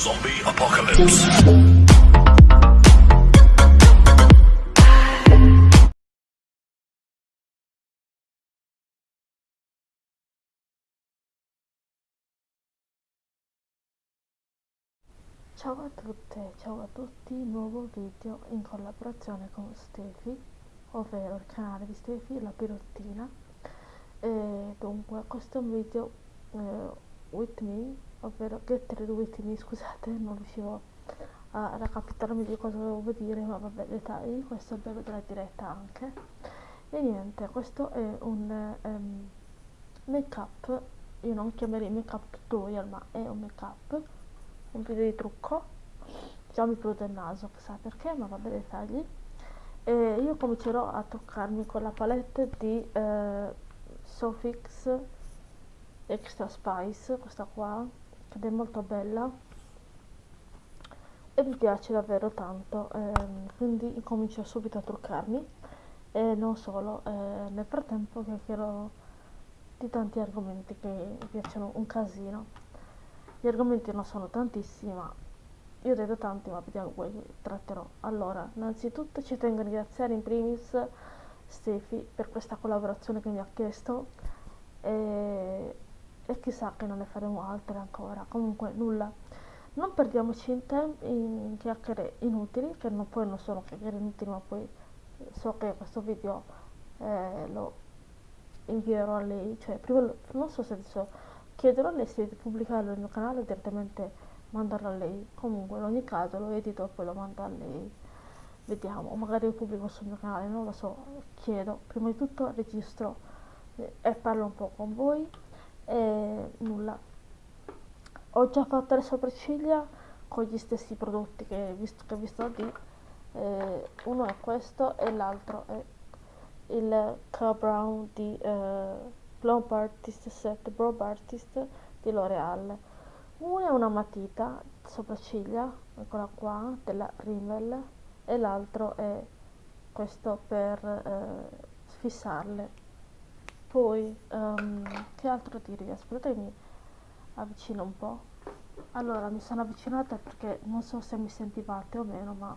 Zombie Apocalypse. Ciao a tutte, ciao a tutti, nuovo video in collaborazione con Stefi, ovvero il canale di Stefi, la pirottina. E dunque, questo è un video eh, with me, ovvero get ready with me, scusate, non riuscivo a raccapitarmi di cosa dovevo dire, ma vabbè, dettagli, questo è il bello della diretta anche. E niente, questo è un um, make up, io non chiamerei make up tutorial, ma è un make up un video di trucco già mi prude il naso chissà perché ma vabbè dettagli e io comincerò a truccarmi con la palette di eh, Sofix Extra Spice questa qua ed è molto bella. E mi piace davvero tanto ehm, quindi comincio subito a truccarmi. E non solo eh, nel frattempo chiacchierò di tanti argomenti che mi piacciono un casino. Gli argomenti non sono tantissimi, ma io ho detto tanti, ma vediamo quelli che tratterò. Allora, innanzitutto ci tengo a ringraziare in primis Stefi per questa collaborazione che mi ha chiesto e, e chissà che non ne faremo altre ancora. Comunque, nulla. Non perdiamoci in, tempo in chiacchiere inutili, che non, poi non sono chiacchiere inutili, ma poi so che questo video eh, lo invierò a lei, cioè prima lo, non so se adesso chiederò a lei se pubblicarlo nel mio canale direttamente mandarlo a lei. Comunque in ogni caso lo edito e poi lo mando a lei. Vediamo. Magari lo pubblico sul mio canale non lo so. Chiedo. Prima di tutto registro eh, e parlo un po' con voi e nulla ho già fatto le sopracciglia con gli stessi prodotti che, visto, che vi sto di eh, uno è questo e l'altro è il K Brown di eh, Blob Artist Set Blob Artist di L'Oreal. Una è una matita sopracciglia, eccola qua, della Rimmel, e l'altro è questo per eh, fissarle. Poi, um, che altro dirvi? Aspettate mi avvicino un po'. Allora, mi sono avvicinata perché non so se mi sentivate o meno, ma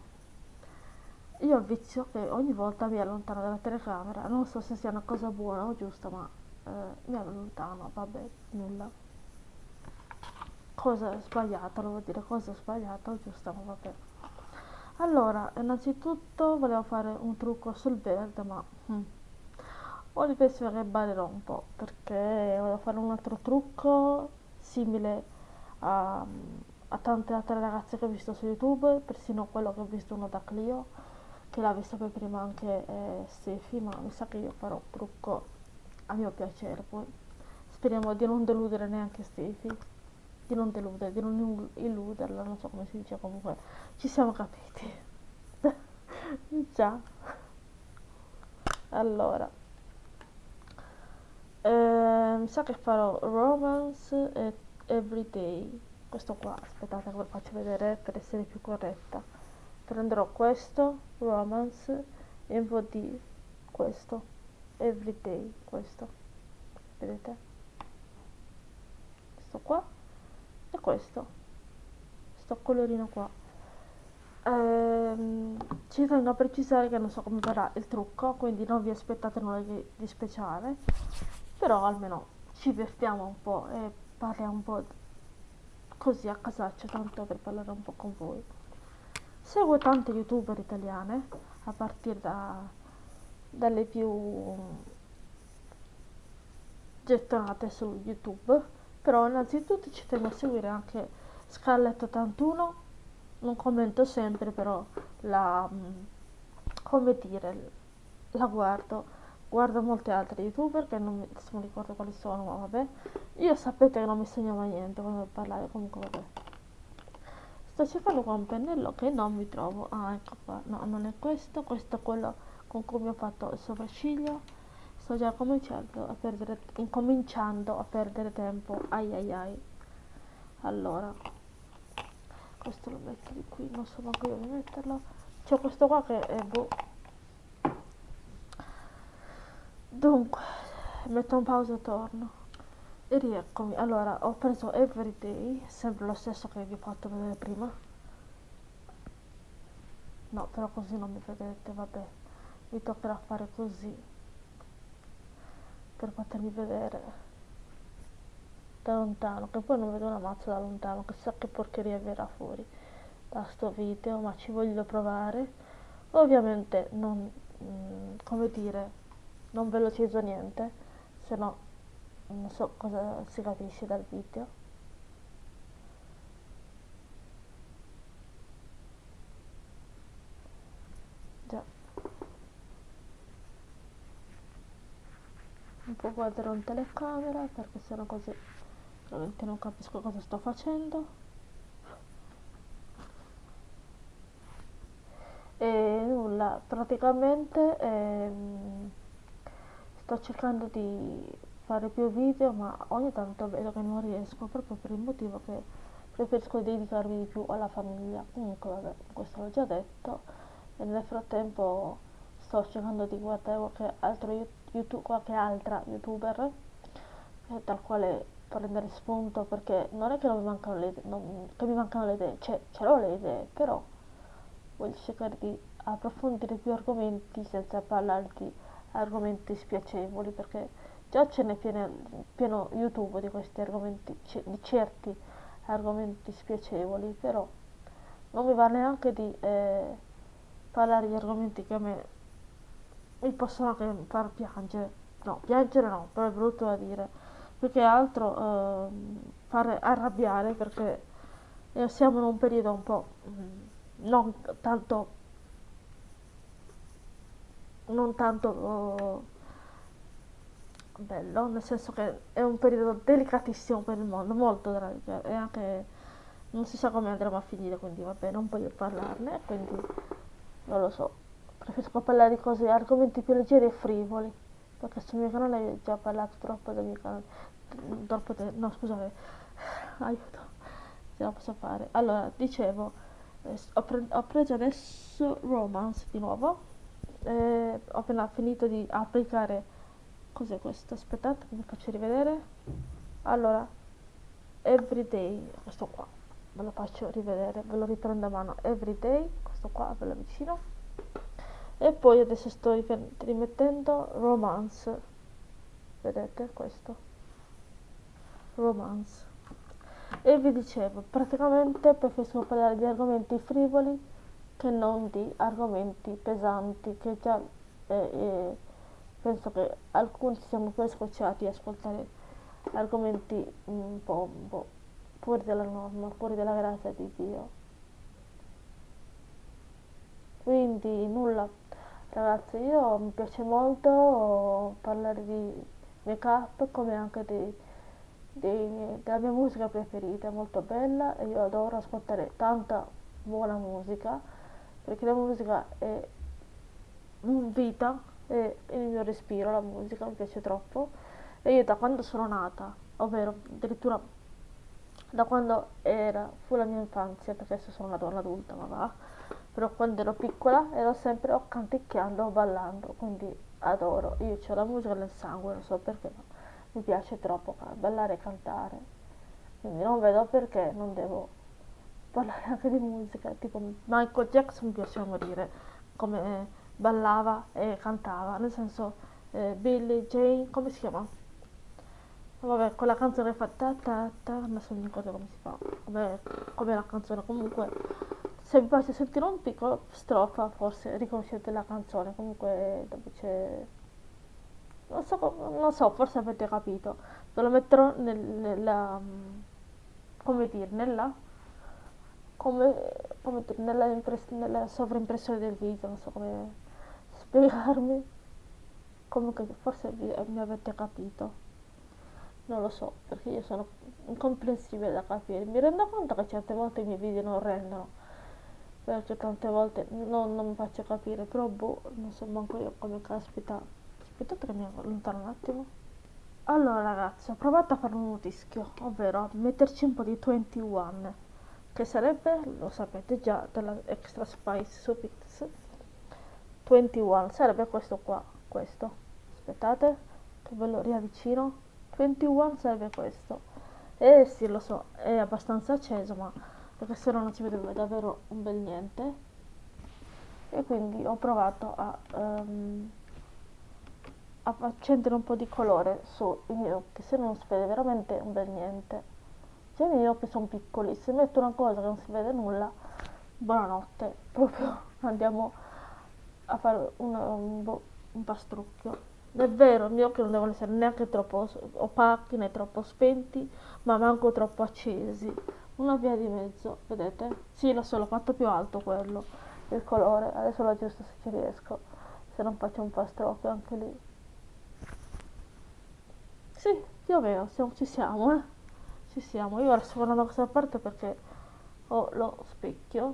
io ho il vizio che ogni volta mi allontano dalla telecamera. Non so se sia una cosa buona o giusta, ma eh, mi allontano, vabbè, nulla. Cosa sbagliata, lo vuol dire cosa sbagliata o giusta, ma vabbè. Allora, innanzitutto volevo fare un trucco sul verde, ma hm, ho riflessione che ballerò un po', perché volevo fare un altro trucco simile a, a tante altre ragazze che ho visto su YouTube, persino quello che ho visto uno da Clio, che l'ha visto per prima anche eh, Stefi, ma mi sa che io farò un trucco a mio piacere poi speriamo di non deludere neanche Steffi di non deludere, di non illuderla non so come si dice comunque ci siamo capiti. Già. Allora eh, mi sa che farò romance e everyday. Questo qua aspettate che ve lo faccio vedere per essere più corretta. Prenderò questo romance e di questo. Everyday questo. Vedete? Questo qua e questo. Questo colorino qua. Ehm, ci tengo a precisare che non so come verrà il trucco quindi non vi aspettate nulla di speciale però almeno ci divertiamo un po' e parliamo un po' così a casaccio tanto per parlare un po' con voi. Seguo tante youtuber italiane a partire da dalle più gettonate su youtube. Però innanzitutto ci tengo a seguire anche Scarlett 81 non commento sempre però la mm, come dire la guardo guardo molte altre youtuber che non mi, non ricordo quali sono ma vabbè. Io sapete che non mi segno mai niente quando parlare comunque vabbè. Sto cercando qua un pennello che non mi trovo. Ah ecco qua. No non è questo questo è quello con cui ho fatto il sopracciglio. Sto già cominciando a perdere, incominciando a perdere tempo. Ai ai ai. Allora questo lo metto di qui non so manco dove metterlo. C'è questo qua che è boh dunque metto un pausa e torno E rieccomi, allora ho preso Everyday, sempre lo stesso che vi ho fatto vedere prima. No, però così non mi vedete, vabbè. Mi toccherà fare così per potermi vedere da lontano, che poi non vedo una mazza da lontano, chissà che porcheria verrà fuori da sto video, ma ci voglio provare. Ovviamente non, mm, come dire, non velocizzo niente, se no non so cosa si capisce dal video. Già. Non può guardare un telecamera perché sennò così veramente non capisco cosa sto facendo. E nulla praticamente ehm, sto cercando di fare più video ma ogni tanto vedo che non riesco proprio per il motivo che preferisco dedicarmi di più alla famiglia. Comunque vabbè questo l'ho già detto. E nel frattempo sto cercando di guardare qualche, altro YouTube, qualche altra youtuber eh, dal quale prendere spunto perché non è che non mi mancano le idee, non, che mi mancano le idee, cioè ce l'ho le idee, però voglio cercare di approfondire più argomenti senza parlare di argomenti spiacevoli perché già ce n'è pieno, pieno YouTube di questi argomenti, di certi argomenti spiacevoli, però non mi va neanche di eh, parlare di argomenti che a me mi possono anche far piangere, no, piangere no, però è brutto da dire, più che altro eh, fare arrabbiare perché eh, siamo in un periodo un po' mm, non tanto non tanto oh, bello, nel senso che è un periodo delicatissimo per il mondo, molto delicato e anche non si sa come andremo a finire, quindi vabbè, non voglio parlarne, quindi non lo so. Preferisco parlare di cose, argomenti più leggeri e frivoli, perché sul mio canale ho già parlato troppo del mio canale, troppo de- no scusate, aiuto, ce la posso fare. Allora, dicevo, eh, ho, pre- ho preso adesso Romance di nuovo, eh, ho appena finito di applicare. Cos'è questo? aspettate che vi faccio rivedere. Allora everyday questo qua ve lo faccio rivedere ve lo riprendo a mano. Everyday questo qua ve lo avvicino. E poi adesso sto rimettendo romance. Vedete questo? Romance. E vi dicevo praticamente preferisco parlare di argomenti frivoli che non di argomenti pesanti che già eh, eh, penso che alcuni siamo poi scocciati a ascoltare argomenti un po', po' fuori dalla norma, fuori dalla grazia di Dio. Quindi nulla, ragazzi, io mi piace molto parlare di make up come anche di, di, della mia musica preferita, è molto bella e io adoro ascoltare tanta buona musica perché la musica è vita è il mio respiro, la musica mi piace troppo. E io da quando sono nata, ovvero addirittura da quando era, fu la mia infanzia, perché adesso sono una donna adulta, ma va, però quando ero piccola ero sempre o canticchiando o ballando, quindi adoro, io ho la musica nel sangue, non so perché, ma mi piace troppo ballare e cantare, quindi non vedo perché non devo parlare anche di musica, tipo Michael Jackson mi piace morire, come ballava e cantava, nel senso eh, Billie Jane, come si chiama? Vabbè, quella canzone fa ta ta ta, non so neanche come si fa, come, come la canzone, comunque se vi piace sentire un piccolo strofa forse riconoscete la canzone, comunque dopo c'è... Non so, non so, forse avete capito, ve lo metterò nel, nella... come dire, nella come, come nella, nella sovraimpressione del video, non so come spiegarmi. Comunque forse vi, mi avete capito. Non lo so perché io sono incomprensibile da capire. Mi rendo conto che certe volte i miei video non rendono perché tante volte non, non mi faccio capire però boh non so manco io come caspita. Aspettate che mi allontano un attimo. Allora ragazzi ho provato a fare un mutischio ovvero metterci un po' di 21 che sarebbe lo sapete già della extra spice Pix 21 sarebbe questo qua questo. Aspettate che ve lo riavvicino. 21 serve questo. Eh sì lo so è abbastanza acceso ma perché se no non si vedrebbe davvero un bel niente. E quindi ho provato a, um, accendere un po' di colore sui miei occhi se no non si vede veramente un bel niente i miei occhi sono piccoli se metto una cosa che non si vede nulla buonanotte proprio andiamo a fare un, un, un pastrucchio è vero, i miei occhi non devono essere neanche troppo opachi né troppo spenti, ma manco troppo accesi. Una via di mezzo, vedete? Sì, l'ho fatto più alto quello, il colore. Adesso lo aggiusto se ci riesco, se non faccio un pastrocchio anche lì. Sì, più o meno, siamo, ci siamo, eh. Ci siamo. Io ora sto guardando da questa parte perché ho lo specchio.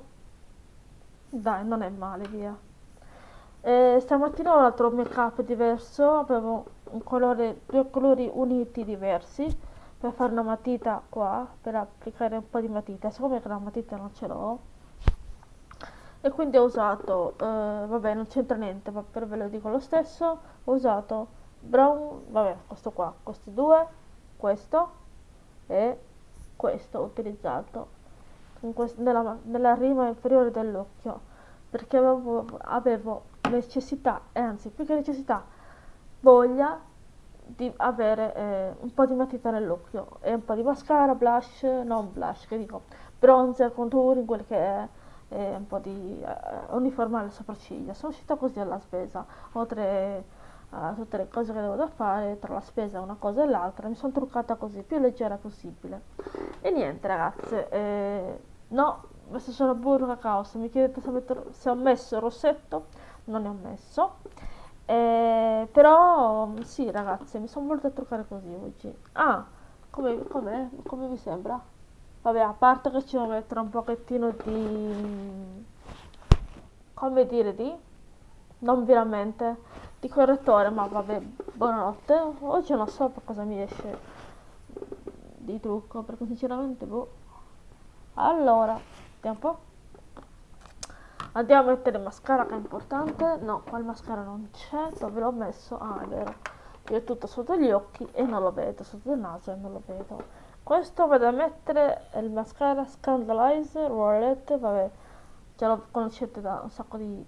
Dai, non è male, via. E stamattina ho un altro make up diverso, avevo un colore, due colori uniti diversi per fare una matita qua, per applicare un po' di matita, siccome la matita non ce l'ho e quindi ho usato, eh, vabbè non c'entra niente, ma per ve lo dico lo stesso, ho usato brown, vabbè questo qua, questi due, questo e questo utilizzato quest nella, nella rima inferiore dell'occhio perché avevo, avevo necessità, e anzi più che necessità, voglia di avere eh, un po' di matita nell'occhio e un po' di mascara, blush, non blush, che dico, bronzer, contouring, quel che è, e un po' di eh, uniformare le sopracciglia. Sono uscita così alla spesa, oltre a tutte le cose che avevo da fare, tra la spesa una cosa e l'altra, mi sono truccata così, più leggera possibile. E niente ragazze, eh, no, messo solo burro cacao, se mi chiedete se, metto, se ho messo il rossetto, non ne ho messo eh, però sì ragazze mi sono voluta truccare così oggi ah come, come, come vi sembra? vabbè a parte che ci devo mettere un pochettino di come dire di non veramente di correttore ma vabbè buonanotte. Oggi non so per cosa mi esce di trucco perché sinceramente boh. Allora vediamo un po' andiamo a mettere mascara che è importante. No qua il mascara non c'è dove l'ho messo? Ah è vero. Io ho tutto sotto gli occhi e non lo vedo sotto il naso e non lo vedo. Questo vado a mettere il mascara Scandalizer Wallet vabbè. Già lo conoscete da un sacco di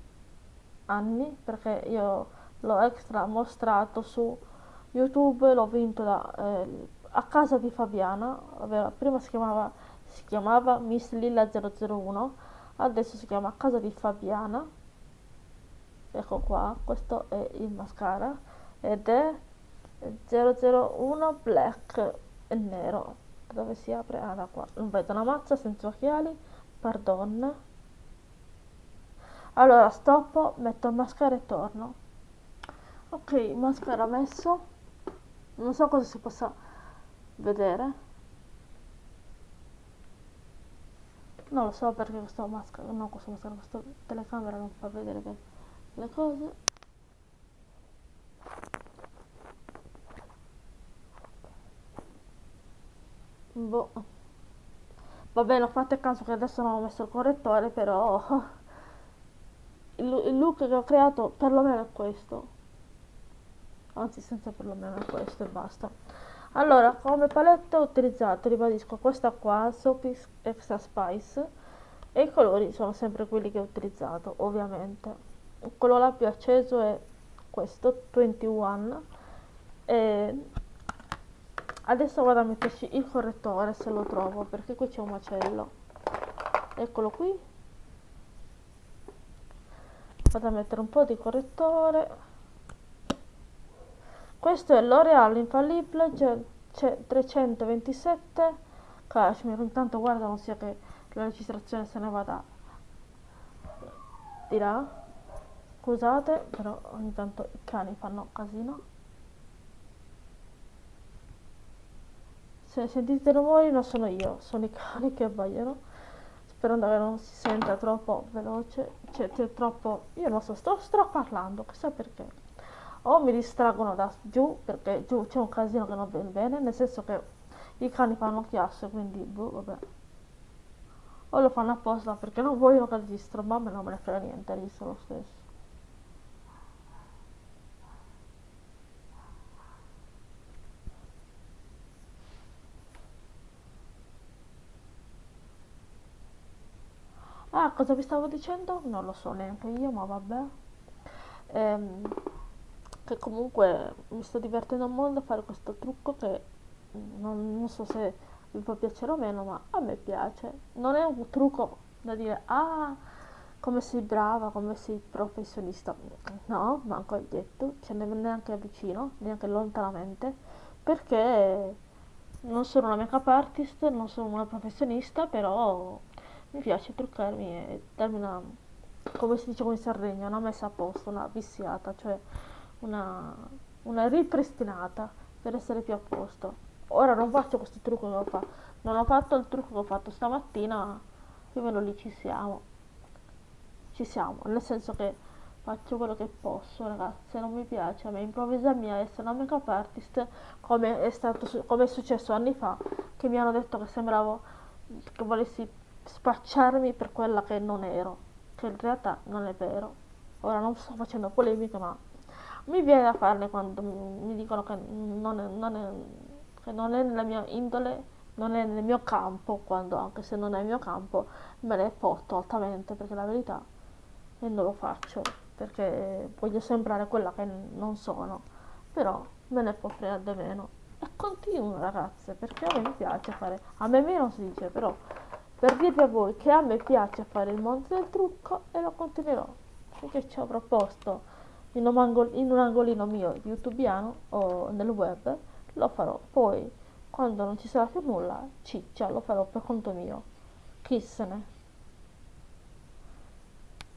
anni perché io l'ho extra mostrato su youtube l'ho vinto da, eh, a casa di Fabiana ovvero prima si chiamava, si chiamava Miss Lilla 001 adesso si chiama casa di Fabiana. Ecco qua questo è il mascara ed è 001 black e nero. Dove si apre? Ah da qua. Non vedo una mazza senza occhiali pardon. Allora stoppo metto il mascara e torno ok il mascara messo. Non so cosa si possa vedere. Non lo so perché questa maschera no questa maschera questa telecamera non fa vedere bene le cose. Boh. Va bene fate caso che adesso non ho messo il correttore però il look che ho creato perlomeno è questo anzi senza perlomeno questo e basta. Allora come palette ho utilizzato ribadisco questa qua Soapy Extra Spice e i colori sono sempre quelli che ho utilizzato ovviamente. Il colore più acceso è questo 21 e adesso vado a metterci il correttore se lo trovo perché qui c'è un macello. Eccolo qui. Vado a mettere un po' di correttore questo è l'Oreal Infallible 327 Cashmere. Intanto guarda, non sia che la registrazione se ne vada di là. Scusate, però ogni tanto i cani fanno casino. Se sentite rumori non sono io, sono i cani che abbaiano. Sperando che non si senta troppo veloce, cioè, cioè troppo... Io non so, sto, sto parlando, chissà perché o mi distraggono da giù perché giù c'è un casino che non viene bene nel senso che i cani fanno chiasso quindi boh vabbè o lo fanno apposta perché non vogliono che registro ma a me non me ne frega niente registro lo stesso Ah, cosa vi stavo dicendo? Non lo so neanche io, ma vabbè. Ehm, che comunque mi sto divertendo molto a fare questo trucco che non, non so se vi può piacere o meno, ma a me piace. Non è un trucco da dire, ah, come sei brava, come sei professionista. No, manco hai detto, ne neanche vicino, neanche lontanamente, perché non sono una make-up artist, non sono una professionista, però mi piace truccarmi e darmi una, come si dice in Sardegna, una messa a posto, una viziata, cioè una, una ripristinata per essere più a posto. Ora non faccio questo trucco che ho fatto, non ho fatto il trucco che ho fatto stamattina, più o meno lì ci siamo. Ci siamo, nel senso che faccio quello che posso, ragazzi, se non mi piace a me improvvisarmi a essere una make-up artist come è, stato, come è successo anni fa, che mi hanno detto che sembravo che volessi spacciarmi per quella che non ero, che in realtà non è vero. Ora non sto facendo polemiche, ma mi viene da farne quando mi dicono che non è, non è, che non è nella mia indole, non è nel mio campo, quando anche se non è il mio campo me ne porto altamente, perché la verità e non lo faccio, perché voglio sembrare quella che non sono, però me ne può fregare meno. E continuo ragazze, perché a me piace fare, a me meno si dice, però per dirvi a voi che a me piace fare il mondo del trucco e lo continuerò, perché ci ho proposto in un, angol- in un angolino mio youtubiano o nel web, lo farò. Poi, quando non ci sarà più nulla, ciccia, lo farò per conto mio. Chi se ne?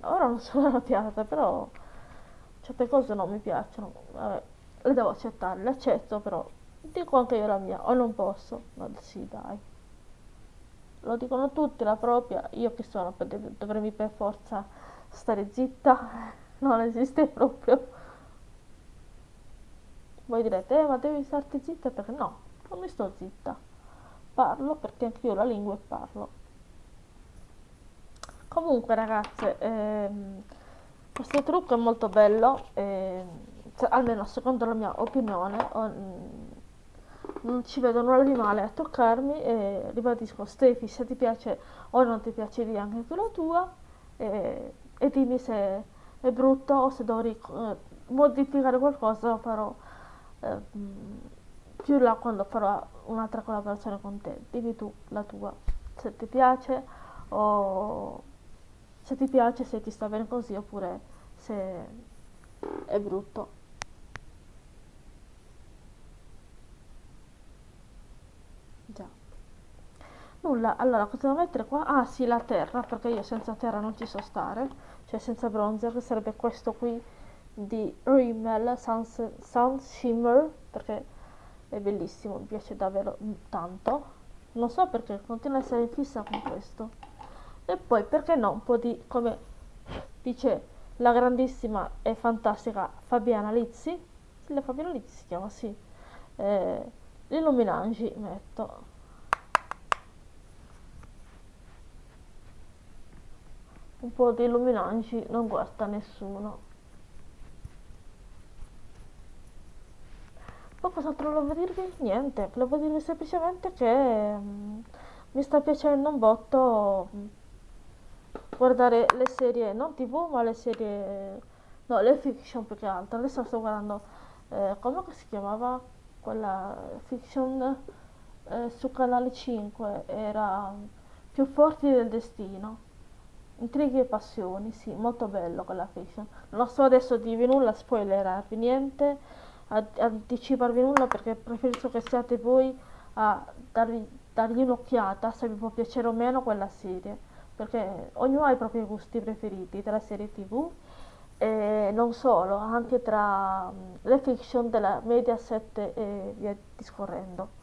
Ora non sono arrabbiata, però certe cose non mi piacciono. Vabbè, le devo accettare, le accetto, però dico anche io la mia, o non posso. Ma sì, dai. Lo dicono tutti, la propria. Io che sono, per dovrei per forza stare zitta non esiste proprio. Voi direte, eh, ma devi starti zitta perché no, non mi sto zitta. Parlo perché anche io la lingua e parlo. Comunque ragazze, ehm, questo trucco è molto bello, ehm, cioè, almeno secondo la mia opinione, o, mm, non ci vedo nulla di male a toccarmi e ribadisco Stefi se ti piace o non ti piace di anche tu la tua e, e dimmi se è brutto o se dovrei eh, modificare qualcosa lo farò eh, più là quando farò un'altra collaborazione con te. Dimmi tu la tua se ti piace o se ti piace se ti sta bene così oppure se è brutto. Già. Nulla. Allora cosa devo mettere qua? Ah sì la terra perché io senza terra non ci so stare cioè senza bronzer, che sarebbe questo qui di Rimmel Sun, Sun Shimmer, perché è bellissimo, mi piace davvero tanto. Non so perché continua a essere fissa con questo. E poi perché no, un po' di, come dice la grandissima e fantastica Fabiana Lizzi, la Fabiana Lizzi si chiama, sì, eh, l'illuminangi metto un po' di illuminanti non guasta nessuno. Poi cos'altro volevo dirvi? niente, volevo dirvi semplicemente che um, mi sta piacendo un botto um, guardare le serie non tv ma le serie no le fiction più che altro. Adesso sto guardando eh, come si chiamava quella fiction eh, su canale 5 era um, più forti del destino Intrighi e passioni, sì, molto bello quella fiction. Non sto adesso a dirvi nulla, spoilerarvi niente, a, anticiparvi nulla perché preferisco che siate voi a darvi, dargli un'occhiata se vi può piacere o meno quella serie. Perché ognuno ha i propri gusti preferiti tra serie tv e non solo, anche tra le fiction della Mediaset e via discorrendo.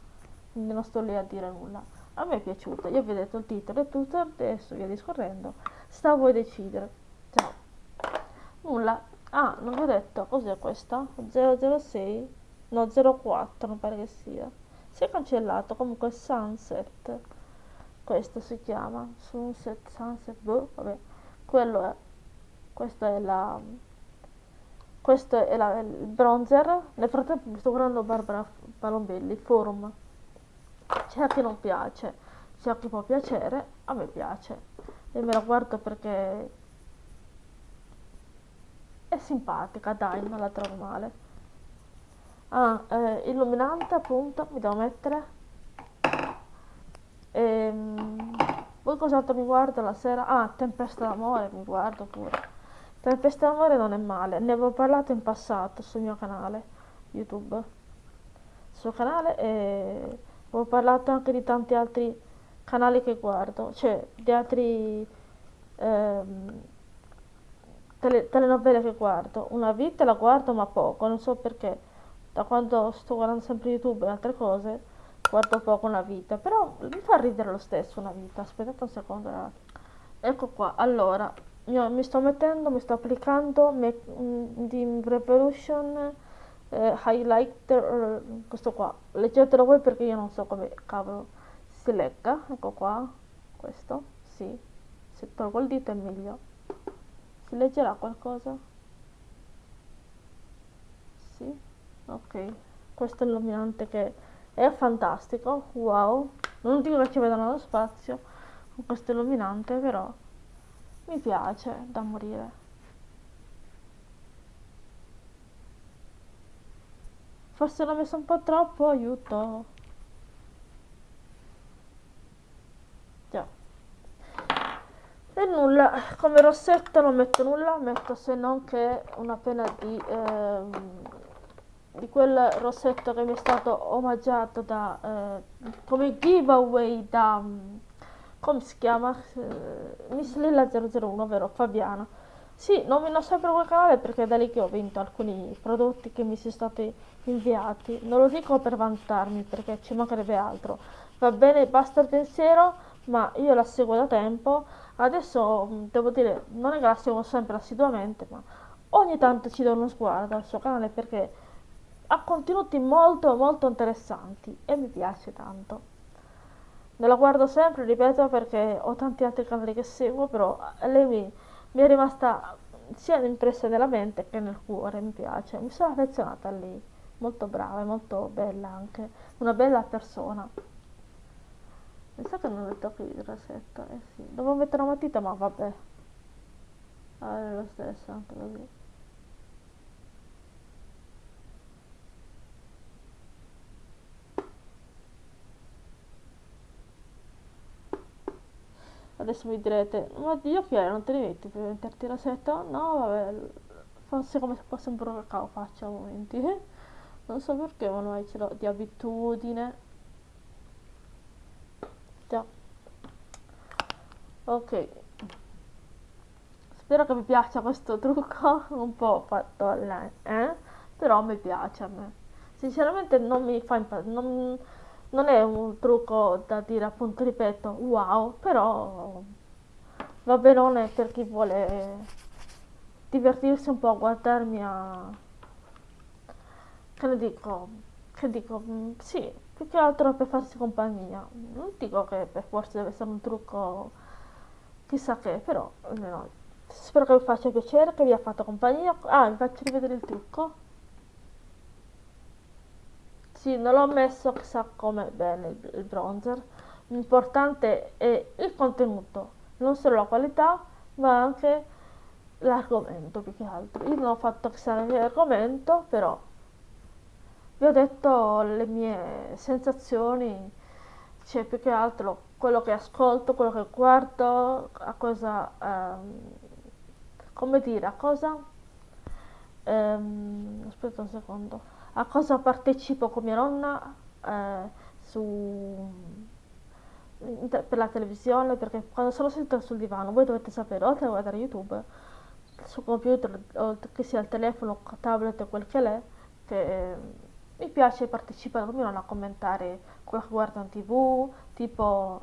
Quindi non sto lì a dire nulla. A me è piaciuta, io vi ho detto il titolo e tutto, adesso via discorrendo sta a voi decidere. Ciao. Nulla. Ah non vi ho detto. Cos'è questa? 006 no 04 non pare che sia. Si è cancellato. Comunque sunset. Questo si chiama. Sunset sunset boh vabbè. Quello è questo è la questo è la, il bronzer. Nel frattempo mi sto guardando Barbara Palombelli forum. C'è a chi non piace. C'è a chi può piacere a me piace e me la guardo perché è simpatica, dai, non la trovo male. Ah, eh, illuminante appunto, mi devo mettere. Ehm, poi cos'altro mi guardo la sera? Ah, Tempesta d'amore mi guardo pure. Tempesta d'amore non è male, ne avevo parlato in passato sul mio canale YouTube. Sul canale e ho parlato anche di tanti altri canali che guardo, cioè di altri ehm, tele, telenovela che guardo. Una vita la guardo ma poco, non so perché. Da quando sto guardando sempre YouTube e altre cose, guardo poco una vita. Però mi fa ridere lo stesso una vita. Aspettate un secondo. Ragazzi. Ecco qua, allora, io mi sto mettendo, mi sto applicando me, mm, di Revolution eh, Highlighter, questo qua. Leggetelo voi perché io non so come cavolo si legga. Ecco qua, questo, sì. Se tolgo il dito è meglio. Si leggerà qualcosa? Sì? Ok. Questo è l'illuminante che è fantastico. Wow. Non dico che ci vedano lo spazio con questo illuminante, però mi piace da morire. Forse l'ho messo un po' troppo, aiuto. E nulla come rossetto non metto nulla metto se non che una penna di, ehm, di quel rossetto che mi è stato omaggiato da eh, come giveaway da come si chiama? Eh, Miss Lilla 001 vero? Fabiana. Sì nomino sempre quel canale perché è da lì che ho vinto alcuni prodotti che mi sono stati inviati. Non lo dico per vantarmi perché ci mancherebbe altro. Va bene basta il pensiero ma io la seguo da tempo Adesso mm, devo dire, non è che la seguo sempre assiduamente, ma ogni tanto ci do uno sguardo al suo canale perché ha contenuti molto molto interessanti e mi piace tanto. Me la guardo sempre, ripeto, perché ho tanti altri canali che seguo, però lei mi, mi è rimasta sia impressa nella mente che nel cuore, mi piace. Mi sono affezionata a lei, molto brava e molto bella anche, una bella persona. Mi sa che non ho detto qui il rossetto, eh sì. Devo mettere una matita, ma vabbè. Ah, è lo stesso, anche così. Adesso mi direte, ma gli occhiali non te li metti per metterti il rossetto? No, vabbè, forse come se fosse un po' cacao faccio a momenti. Non so perché, ma noi ce l'ho di abitudine già ok. Spero che vi piaccia questo trucco un po' fatto online eh? però mi piace a me. Sinceramente non mi fa impazzire non, non è un trucco da dire appunto ripeto wow però va benone per chi vuole divertirsi un po' a guardarmi a che ne dico che dico mm, sì più che altro per farsi compagnia. Non dico che per forza deve essere un trucco chissà che però no. spero che vi faccia piacere che vi ha fatto compagnia. Ah vi faccio rivedere il trucco. Sì non l'ho messo chissà come bene il, il bronzer. L'importante è il contenuto non solo la qualità ma anche l'argomento più che altro. Io non ho fatto chissà che argomento però vi ho detto le mie sensazioni, cioè più che altro quello che ascolto, quello che guardo, a cosa, ehm, come dire, a cosa, ehm, aspetta un secondo, a cosa partecipo con mia nonna eh, su, per la televisione, perché quando sono seduta sul divano, voi dovete sapere, oltre a guardare YouTube, sul computer, che sia il telefono, tablet o quel che è, che mi piace partecipare nonno a commentare quello che guardo in tv, tipo,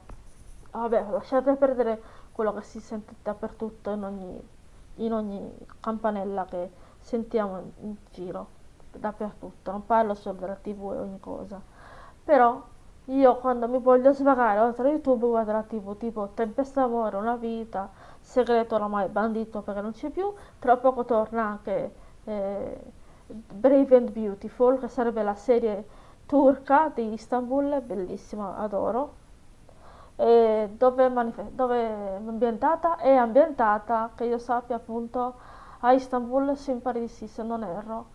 vabbè, lasciate perdere quello che si sente dappertutto in ogni, in ogni campanella che sentiamo in giro, dappertutto, non parlo solo della tv e ogni cosa, però io quando mi voglio svagare oltre a YouTube guardo la tv tipo Tempesta d'amore, Una vita, Segreto oramai bandito perché non c'è più, tra poco torna anche... Eh, Brave and Beautiful, che sarebbe la serie turca di Istanbul, bellissima, adoro. E dove, dove è ambientata? È ambientata, che io sappia appunto, a Istanbul, in Parisi, se non erro.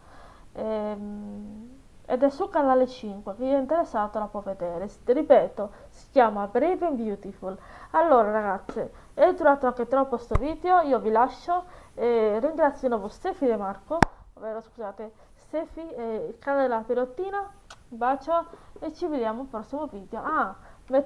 Ehm, ed è su canale 5, chi è interessato la può vedere. Ripeto, si chiama Brave and Beautiful. Allora ragazze, è durato anche troppo sto video, io vi lascio e ringrazio di nuovo Stefi De Marco, ovvero scusate, Stefi e il canale della Pirottina, bacio e ci vediamo al prossimo video. Ah,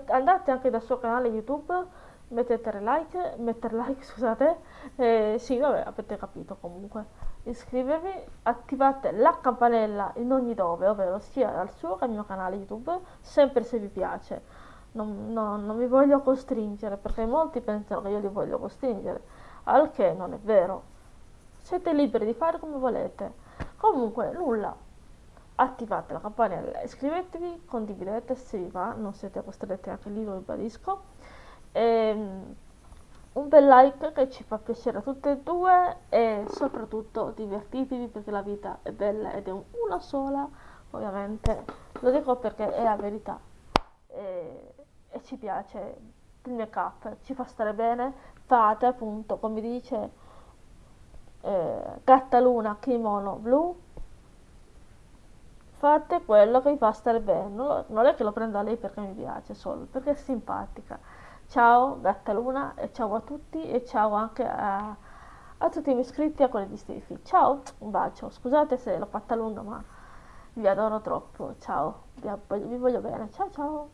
andate anche dal suo canale YouTube, mettete like, mettere like, scusate, eh, sì, vabbè, avete capito comunque. Iscrivetevi, attivate la campanella in ogni dove, ovvero sia dal suo che al mio canale YouTube, sempre se vi piace. Non, no, non vi voglio costringere, perché molti pensano che io li voglio costringere, al che non è vero. Siete liberi di fare come volete. Comunque, nulla, attivate la campanella, iscrivetevi, condividete se vi va, non siete costretti anche lì, lo ribadisco. Ehm, un bel like che ci fa piacere a tutte e due e soprattutto divertitevi perché la vita è bella ed è una sola, ovviamente lo dico perché è la verità e, e ci piace il make up, ci fa stare bene, fate appunto come dice eh, Gatta Luna Kimono Blu. Fate quello che vi fa stare bene. Non, non è che lo prendo a lei perché mi piace solo perché è simpatica. Ciao Gatta Luna e ciao a tutti e ciao anche a, a tutti i miei iscritti a quelli di Stefi ciao un bacio. Scusate se l'ho fatta lunga ma vi adoro troppo. Ciao vi, vi voglio bene. Ciao ciao.